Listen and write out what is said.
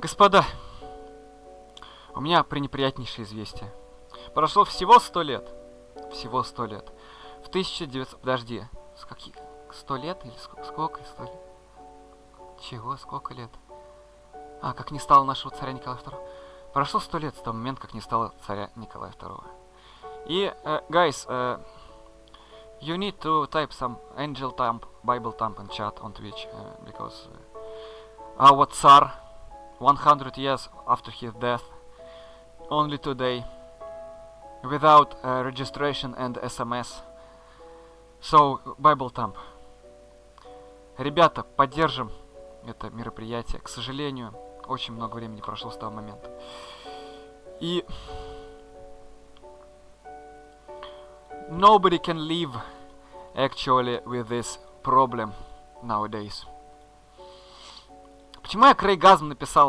Господа, у меня пренеприятнейшее известие. Прошло всего сто лет. Всего сто лет. В 1900... Подожди. С. Сто лет или сколько? Сколько сто лет? Чего? Сколько лет? А, как не стало нашего царя Николая II. Прошло сто лет с того момента, как не стало царя Николая II. И, uh, guys, uh, you need to type some angel thump, Bible thump in chat on Twitch, uh, because uh, our Tsar, 100 years after his death, only today, without uh, registration and SMS. So, Bible thump. Ребята, поддержим это мероприятие. К сожалению, очень много времени прошло с того момента. И nobody can live actually with this problem nowadays. Почему я Крейгазм написал